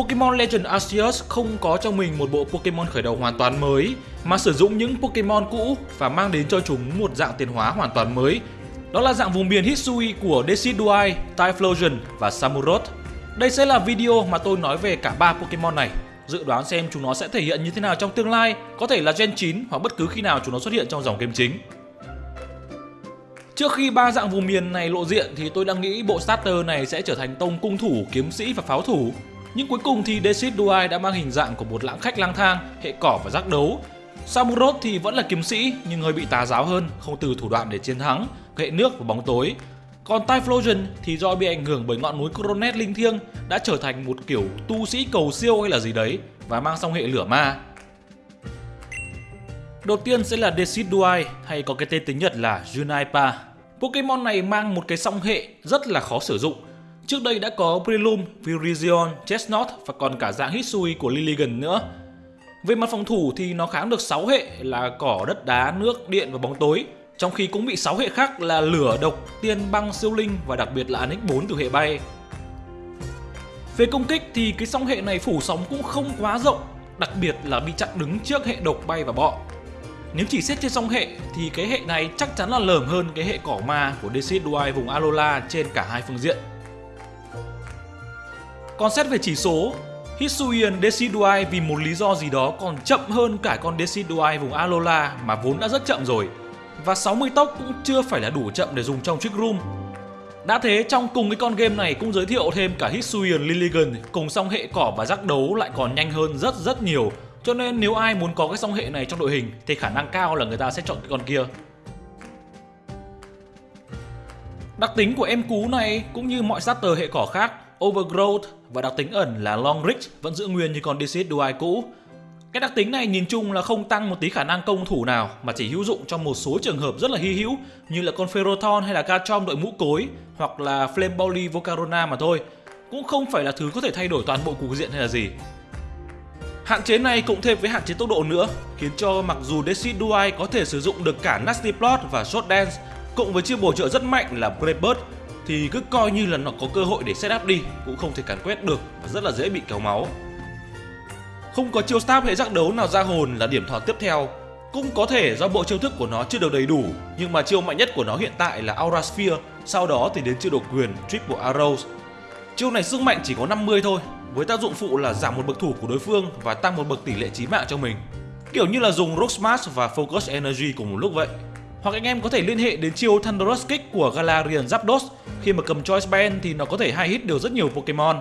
Pokemon Legend Arceus không có trong mình một bộ Pokemon khởi đầu hoàn toàn mới, mà sử dụng những Pokemon cũ và mang đến cho chúng một dạng tiến hóa hoàn toàn mới. Đó là dạng vùng miền Hisui của Decidueye, Typhlosion và Samurott. Đây sẽ là video mà tôi nói về cả ba Pokemon này. Dự đoán xem chúng nó sẽ thể hiện như thế nào trong tương lai, có thể là Gen 9 hoặc bất cứ khi nào chúng nó xuất hiện trong dòng game chính. Trước khi ba dạng vùng miền này lộ diện thì tôi đang nghĩ bộ starter này sẽ trở thành tông cung thủ, kiếm sĩ và pháo thủ. Nhưng cuối cùng thì Decidueye đã mang hình dạng của một lãng khách lang thang, hệ cỏ và giác đấu. Samurott thì vẫn là kiếm sĩ nhưng hơi bị tà giáo hơn, không từ thủ đoạn để chiến thắng, hệ nước và bóng tối. Còn Typhlosion thì do bị ảnh hưởng bởi ngọn núi Coronet linh thiêng đã trở thành một kiểu tu sĩ cầu siêu hay là gì đấy và mang song hệ lửa ma. Đầu tiên sẽ là Decidueye hay có cái tên tiếng Nhật là Junaipa. Pokemon này mang một cái song hệ rất là khó sử dụng. Trước đây đã có Breloom, Virizion, Chestnut và còn cả dạng Hisui của Lilligan nữa. Về mặt phòng thủ thì nó kháng được 6 hệ là cỏ, đất đá, nước, điện và bóng tối. Trong khi cũng bị 6 hệ khác là lửa, độc, tiên, băng, siêu linh và đặc biệt là NX4 từ hệ bay. Về công kích thì cái song hệ này phủ sóng cũng không quá rộng, đặc biệt là bị chặn đứng trước hệ độc bay và bọ. Nếu chỉ xét trên song hệ thì cái hệ này chắc chắn là lởm hơn cái hệ cỏ ma của Decidueye vùng Alola trên cả hai phương diện. Còn xét về chỉ số, Hisuian Decidueye vì một lý do gì đó còn chậm hơn cả con Decidueye vùng Alola mà vốn đã rất chậm rồi. Và 60 tốc cũng chưa phải là đủ chậm để dùng trong Trick Room. Đã thế trong cùng cái con game này cũng giới thiệu thêm cả Hisuian Lilligan cùng song hệ cỏ và giác đấu lại còn nhanh hơn rất rất nhiều cho nên nếu ai muốn có cái song hệ này trong đội hình thì khả năng cao là người ta sẽ chọn cái con kia. Đặc tính của em cú này cũng như mọi starter hệ cỏ khác, Overgrowth và đặc tính ẩn là Long Reach vẫn giữ nguyên như con Decidueye cũ. Cái đặc tính này nhìn chung là không tăng một tí khả năng công thủ nào, mà chỉ hữu dụng trong một số trường hợp rất là hy hữu, như là con Ferrothorn hay là Garchomp đội mũ cối, hoặc là Flame Bowly Volcarona mà thôi. Cũng không phải là thứ có thể thay đổi toàn bộ cục diện hay là gì. Hạn chế này cộng thêm với hạn chế tốc độ nữa, khiến cho mặc dù Decidueye có thể sử dụng được cả Nasty Plot và Short Dance, cộng với chiêu bổ trợ rất mạnh là Brave Bird thì cứ coi như là nó có cơ hội để setup đi, cũng không thể càn quét được và rất là dễ bị kéo máu. Không có chiêu stab hệ giác đấu nào ra hồn là điểm thọt tiếp theo. Cũng có thể do bộ chiêu thức của nó chưa được đầy đủ, nhưng mà chiêu mạnh nhất của nó hiện tại là Aura Sphere, sau đó thì đến chiêu độc quyền Triple Arrows. Chiêu này sức mạnh chỉ có 50 thôi, với tác dụng phụ là giảm một bậc thủ của đối phương và tăng một bậc tỷ lệ chí mạng cho mình. Kiểu như là dùng Rock Smash và Focus Energy cùng một lúc vậy. Hoặc anh em có thể liên hệ đến chiêu Thunderous Kick của Galarian Zapdos khi mà cầm Choice Band thì nó có thể hai hit được rất nhiều Pokemon.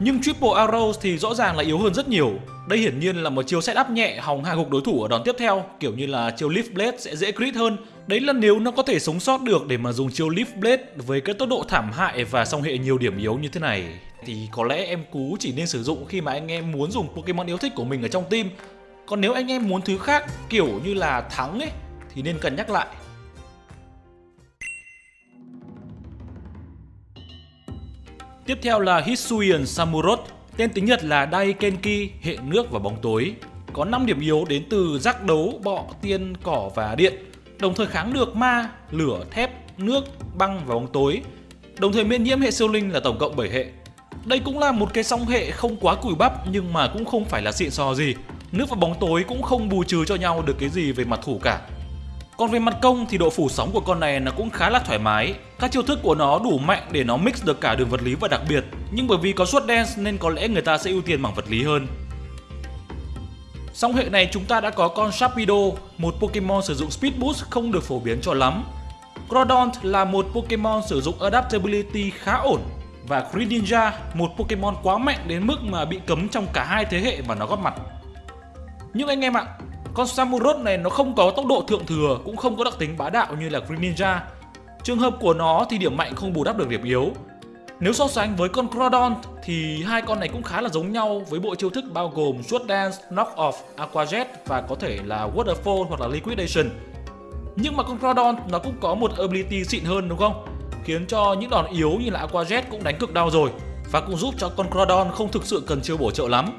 Nhưng Triple Arrows thì rõ ràng là yếu hơn rất nhiều. Đây hiển nhiên là một chiêu setup nhẹ hòng hạ gục đối thủ ở đòn tiếp theo, kiểu như là chiêu Leaf Blade sẽ dễ crit hơn. Đấy là nếu nó có thể sống sót được để mà dùng chiêu Leaf Blade với cái tốc độ thảm hại và song hệ nhiều điểm yếu như thế này thì có lẽ em cú chỉ nên sử dụng khi mà anh em muốn dùng Pokemon yêu thích của mình ở trong team. Còn nếu anh em muốn thứ khác kiểu như là thắng ấy thì nên cân nhắc lại. Tiếp theo là Hisuian Samurot, tên tiếng Nhật là Daikenki, hệ nước và bóng tối. Có 5 điểm yếu đến từ giác đấu, bọ, tiên, cỏ và điện. Đồng thời kháng được ma, lửa, thép, nước, băng và bóng tối. Đồng thời miễn nhiễm hệ siêu linh là tổng cộng 7 hệ. Đây cũng là một cái song hệ không quá cùi bắp nhưng mà cũng không phải là xịn sò gì. Nước và bóng tối cũng không bù trừ cho nhau được cái gì về mặt thủ cả. Còn về mặt công thì độ phủ sóng của con này nó cũng khá là thoải mái. Các chiêu thức của nó đủ mạnh để nó mix được cả đường vật lý và đặc biệt. Nhưng bởi vì có suất dance nên có lẽ người ta sẽ ưu tiên bằng vật lý hơn. Song hệ này chúng ta đã có con Sharpedo, một Pokemon sử dụng Speed Boost không được phổ biến cho lắm. Crodont là một Pokemon sử dụng Adaptability khá ổn và Greninja, một Pokemon quá mạnh đến mức mà bị cấm trong cả hai thế hệ mà nó góp mặt. Nhưng anh em ạ, con Samurott này nó không có tốc độ thượng thừa, cũng không có đặc tính bá đạo như là Greninja. Trường hợp của nó thì điểm mạnh không bù đắp được điểm yếu. Nếu so sánh với con Groudon thì hai con này cũng khá là giống nhau với bộ chiêu thức bao gồm Sword Dance, Knock Off, Aqua Jet và có thể là Waterfall hoặc là Liquidation. Nhưng mà con Groudon nó cũng có một ability xịn hơn đúng không? Khiến cho những đòn yếu như là Aqua Jet cũng đánh cực đau rồi và cũng giúp cho con Groudon không thực sự cần chiêu bổ trợ lắm.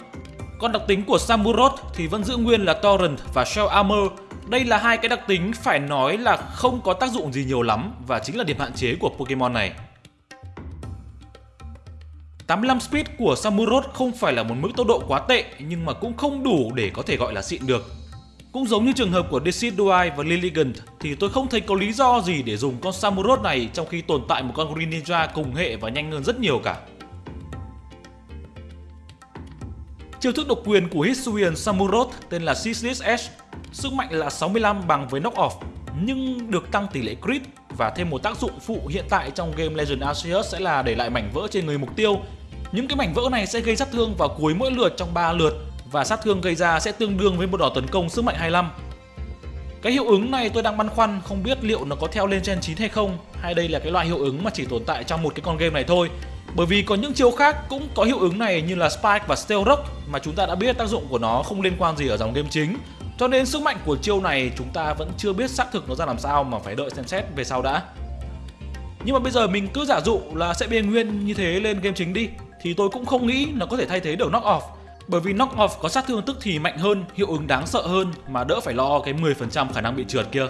Còn đặc tính của Samurott thì vẫn giữ nguyên là Torrent và Shell Armor. Đây là hai cái đặc tính phải nói là không có tác dụng gì nhiều lắm và chính là điểm hạn chế của Pokemon này. 85 speed của Samurott không phải là một mức tốc độ quá tệ, nhưng mà cũng không đủ để có thể gọi là xịn được. Cũng giống như trường hợp của Decidueye và Lilligant thì tôi không thấy có lý do gì để dùng con Samurott này trong khi tồn tại một con Greninja cùng hệ và nhanh hơn rất nhiều cả. Chiêu thức độc quyền của Hisuian Samurott tên là Ceaseless Edge, sức mạnh là 65 bằng với knock off nhưng được tăng tỷ lệ crit và thêm một tác dụng phụ hiện tại trong game Legend Arceus sẽ là để lại mảnh vỡ trên người mục tiêu. Những cái mảnh vỡ này sẽ gây sát thương vào cuối mỗi lượt trong 3 lượt và sát thương gây ra sẽ tương đương với một đòn tấn công sức mạnh 25. Cái hiệu ứng này tôi đang băn khoăn không biết liệu nó có theo lên Gen 9 hay không hay đây là cái loại hiệu ứng mà chỉ tồn tại trong một cái con game này thôi. Bởi vì có những chiêu khác cũng có hiệu ứng này như là Spike và Steel Rock mà chúng ta đã biết tác dụng của nó không liên quan gì ở dòng game chính. Cho nên sức mạnh của chiêu này chúng ta vẫn chưa biết xác thực nó ra làm sao mà phải đợi xem xét về sau đã. Nhưng mà bây giờ mình cứ giả dụ là sẽ biên nguyên như thế lên game chính đi thì tôi cũng không nghĩ nó có thể thay thế được knock off bởi vì knock off có sát thương tức thì mạnh hơn, hiệu ứng đáng sợ hơn mà đỡ phải lo cái 10% khả năng bị trượt kia.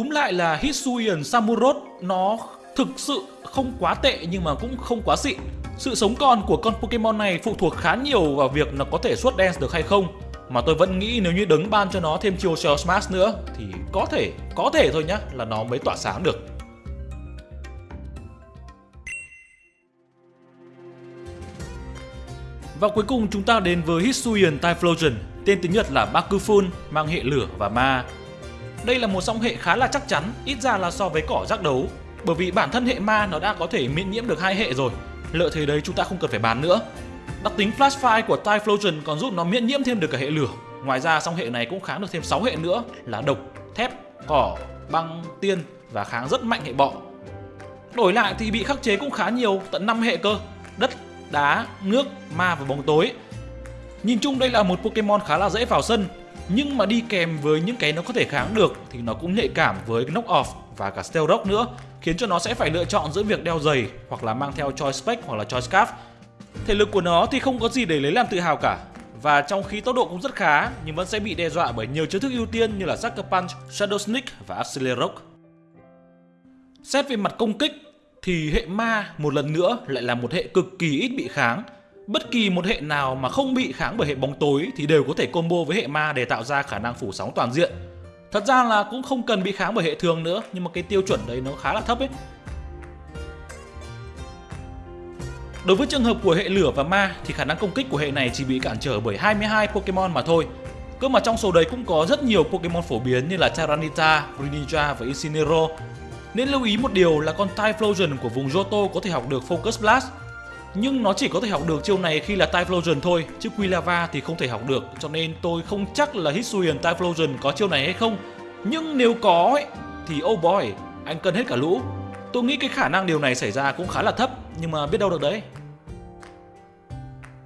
Túm lại là Hisuian Samurott nó thực sự không quá tệ nhưng mà cũng không quá xịn. Sự sống còn của con Pokemon này phụ thuộc khá nhiều vào việc nó có thể suốt dance được hay không. Mà tôi vẫn nghĩ nếu như đứng ban cho nó thêm chiều Shell Smash nữa thì có thể, có thể thôi nhá là nó mới tỏa sáng được. Và cuối cùng chúng ta đến với Hisuian Typhlosion, tên tiếng Nhật là Bakufun, mang hệ lửa và ma. Đây là một song hệ khá là chắc chắn, ít ra là so với cỏ giác đấu, bởi vì bản thân hệ ma nó đã có thể miễn nhiễm được hai hệ rồi. Lợi thế đấy chúng ta không cần phải bàn nữa. Đặc tính Flash Fire của Typhlosion còn giúp nó miễn nhiễm thêm được cả hệ lửa. Ngoài ra song hệ này cũng kháng được thêm 6 hệ nữa là độc, thép, cỏ, băng, tiên và kháng rất mạnh hệ bọ. Đổi lại thì bị khắc chế cũng khá nhiều, tận 5 hệ cơ. Đất, đá, nước, ma và bóng tối. Nhìn chung đây là một Pokemon khá là dễ vào sân, nhưng mà đi kèm với những cái nó có thể kháng được thì nó cũng nhạy cảm với knock off và cả Steel Rock nữa, khiến cho nó sẽ phải lựa chọn giữa việc đeo giày hoặc là mang theo Choice Spec hoặc là Choice Scarf. Thể lực của nó thì không có gì để lấy làm tự hào cả, và trong khi tốc độ cũng rất khá nhưng vẫn sẽ bị đe dọa bởi nhiều chiêu thức ưu tiên như là Sucker Punch, Shadow Sneak và Accelerate Rock. Xét về mặt công kích thì hệ ma một lần nữa lại là một hệ cực kỳ ít bị kháng. Bất kỳ một hệ nào mà không bị kháng bởi hệ bóng tối thì đều có thể combo với hệ ma để tạo ra khả năng phủ sóng toàn diện. Thật ra là cũng không cần bị kháng bởi hệ thường nữa nhưng mà cái tiêu chuẩn đấy nó khá là thấp ấy. Đối với trường hợp của hệ lửa và ma thì khả năng công kích của hệ này chỉ bị cản trở bởi 22 Pokemon mà thôi. Cơ mà trong số đấy cũng có rất nhiều Pokemon phổ biến như là charanita, Greninja và Incineroar nên lưu ý một điều là con Typhlosion của vùng Johto có thể học được Focus Blast nhưng nó chỉ có thể học được chiêu này khi là Typhlosion thôi chứ Quilava thì không thể học được cho nên tôi không chắc là Hisuian Typhlosion có chiêu này hay không nhưng nếu có ấy, thì oh boy anh cân hết cả lũ tôi nghĩ cái khả năng điều này xảy ra cũng khá là thấp nhưng mà biết đâu được đấy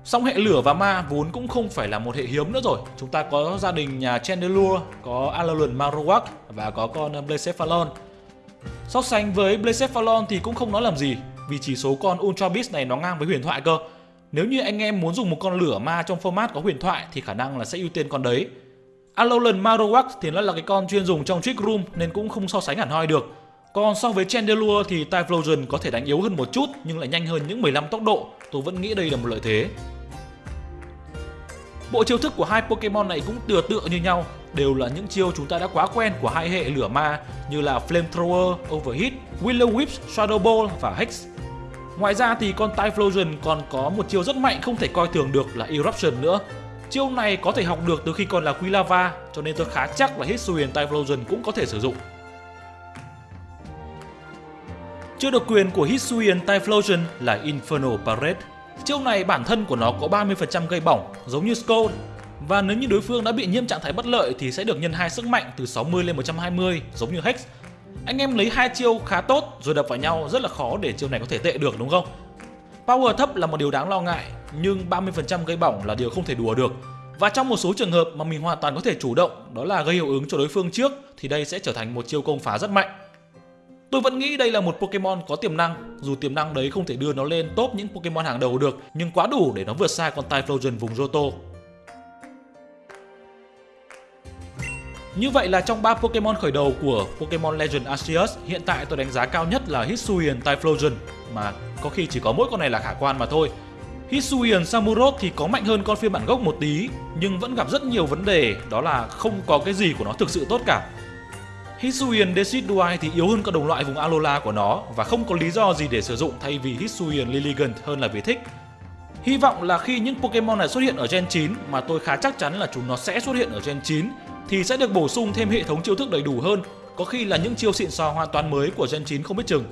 Song hệ lửa và ma vốn cũng không phải là một hệ hiếm nữa rồi. Chúng ta có gia đình nhà Chandelure, có Alolan Marowak và có con Blacephalon. So sánh với Blacephalon thì cũng không nói làm gì vì chỉ số con Ultra Beast này nó ngang với huyền thoại cơ. Nếu như anh em muốn dùng một con lửa ma trong format có huyền thoại thì khả năng là sẽ ưu tiên con đấy. Alolan Marowak thì nó là cái con chuyên dùng trong Trick Room nên cũng không so sánh hẳn hoi được. Còn so với Chandelure thì Typhlosion có thể đánh yếu hơn một chút nhưng lại nhanh hơn những 15 tốc độ. Tôi vẫn nghĩ đây là một lợi thế. Bộ chiêu thức của hai Pokemon này cũng tựa tựa như nhau, đều là những chiêu chúng ta đã quá quen của hai hệ lửa ma như là Flamethrower, Overheat, Willow Whip, Shadow Ball và Hex. Ngoài ra thì con Typhlosion còn có một chiêu rất mạnh không thể coi thường được là Eruption nữa. Chiêu này có thể học được từ khi còn là Quilava, cho nên tôi khá chắc là Hisuian Typhlosion cũng có thể sử dụng. Chiêu độc quyền của Hisuian Typhlosion là Infernal Parade. Chiêu này bản thân của nó có 30% gây bỏng, giống như Scold. Và nếu như đối phương đã bị nhiễm trạng thái bất lợi thì sẽ được nhân hai sức mạnh từ 60 lên 120, giống như Hex. Anh em lấy hai chiêu khá tốt rồi đập vào nhau rất là khó để chiêu này có thể tệ được đúng không? Power thấp là một điều đáng lo ngại, nhưng 30% gây bỏng là điều không thể đùa được. Và trong một số trường hợp mà mình hoàn toàn có thể chủ động, đó là gây hiệu ứng cho đối phương trước thì đây sẽ trở thành một chiêu công phá rất mạnh. Tôi vẫn nghĩ đây là một Pokemon có tiềm năng, dù tiềm năng đấy không thể đưa nó lên top những Pokemon hàng đầu được, nhưng quá đủ để nó vượt xa con Typhlosion vùng Johto. Như vậy là trong 3 Pokemon khởi đầu của Pokemon Legend Arceus, hiện tại tôi đánh giá cao nhất là Hisuian Typhlosion mà có khi chỉ có mỗi con này là khả quan mà thôi. Hisuian Samurott thì có mạnh hơn con phiên bản gốc một tí nhưng vẫn gặp rất nhiều vấn đề đó là không có cái gì của nó thực sự tốt cả. Hisuian Decidueye thì yếu hơn các đồng loại vùng Alola của nó và không có lý do gì để sử dụng thay vì Hisuian Lilligant hơn là vì thích. Hy vọng là khi những Pokemon này xuất hiện ở Gen 9 mà tôi khá chắc chắn là chúng nó sẽ xuất hiện ở Gen 9 thì sẽ được bổ sung thêm hệ thống chiêu thức đầy đủ hơn, có khi là những chiêu xịn sò hoàn toàn mới của Gen 9 không biết chừng.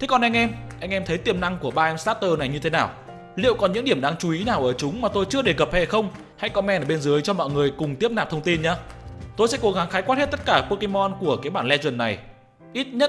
Thế còn anh em, anh em thấy tiềm năng của ba em starter này như thế nào? Liệu còn những điểm đáng chú ý nào ở chúng mà tôi chưa đề cập hay không? Hãy comment ở bên dưới cho mọi người cùng tiếp nạp thông tin nhé. Tôi sẽ cố gắng khái quát hết tất cả Pokemon của cái bản Legend này. Ít nhất